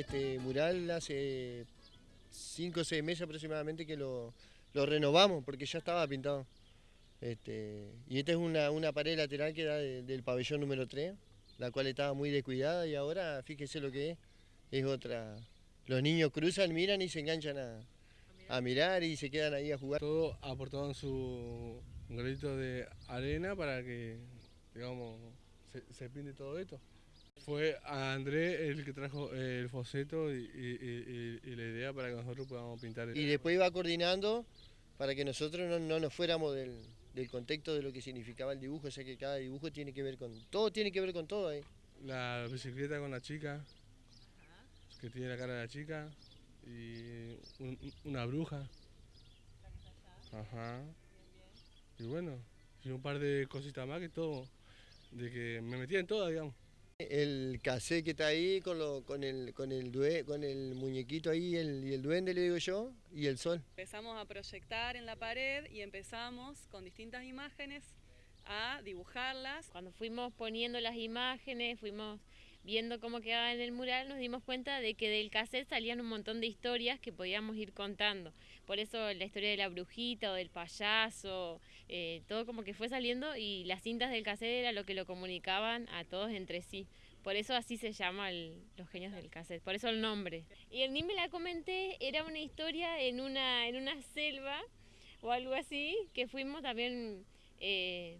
este mural hace 5 o 6 meses aproximadamente que lo, renovamos porque ya estaba pintado. Este, y esta es una, pared lateral que da de- del pabellón número 3, la cual estaba muy descuidada y ahora fíjese lo que es, es otra. Los niños cruzan, miran y se enganchan a, mirar y se quedan ahí a jugar. Todos aportaron su granito de arena para que, digamos, se pinte todo esto. Fue a André el que trajo el foseto y, y- y- y la idea para que nosotros podamos pintar. Y después iba coordinando para que nosotros no, no nos fuéramos del, del contexto de lo que significaba el dibujo, o sea que cada dibujo tiene que ver con, todo tiene que ver con todo ahí. La bicicleta con la chica, que tiene la cara de la chica, y un- una bruja. Ajá. Y bueno, y un par de cositas más que todo, de que me metía en todas, digamos. El cassette que está ahí con, lo, con, el, con, el due- con el muñequito ahí el, y el duende, le digo yo, y el sol. Empezamos a proyectar en la pared y empezamos con distintas imágenes a dibujarlas. Cuando fuimos poniendo las imágenes, fuimos viendo cómo quedaba en el mural, nos dimos cuenta de que del cassette salían un montón de historias que podíamos ir contando. Por eso la historia de la brujita o del payaso, eh, todo como que fue saliendo y las cintas del cassette era lo que lo comunicaban a todos entre sí. Por eso así se llama el- los genios del cassette, por eso el nombre. Y el me la comenté, era una historia en una, en una selva o algo así, que fuimos también... eh,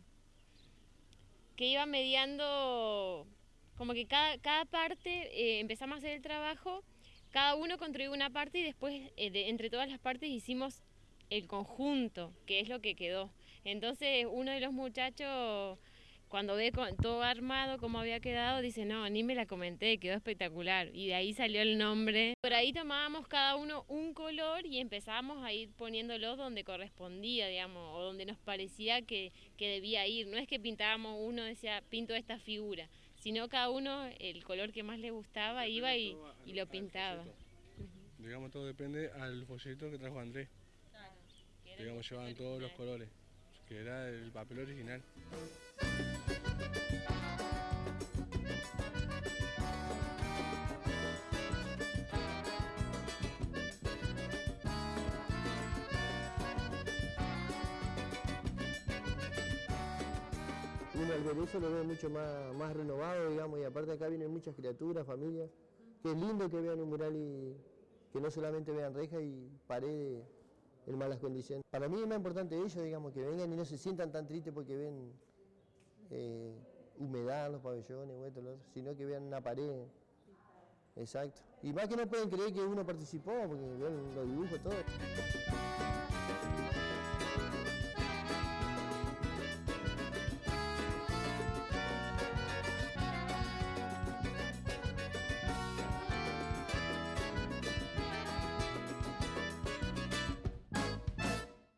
que iba mediando, como que cada, cada parte eh, empezamos a hacer el trabajo, cada uno contribuyó una parte y después eh, de- entre todas las partes hicimos el conjunto, que es lo que quedó. Entonces uno de los muchachos, cuando ve con- todo armado como había quedado, dice, no, ni me la comenté, quedó espectacular. Y de ahí salió el nombre. Por ahí tomábamos cada uno un color y empezábamos a ir poniéndolo donde correspondía, digamos, o donde nos parecía que, que debía ir. No es que pintábamos uno, decía, pinto esta figura, sino cada uno el color que más le gustaba iba y, y lo pintaba. Digamos, todo depende al folleto que trajo Andrés. Digamos, llevaban todos los colores, que era el papel original. Eso lo ve mucho más, renovado, digamos, y aparte acá vienen muchas criaturas, familias, que es lindo que vean un mural y que no solamente vean rejas y paredes en malas condiciones. Para mí es más importante ellos, digamos, que vengan y no se sientan tan tristes porque ven eh, humedad en los pabellones sino que vean una pared. Exacto. Y más que no pueden creer que uno participó, porque ven los dibujos, todo.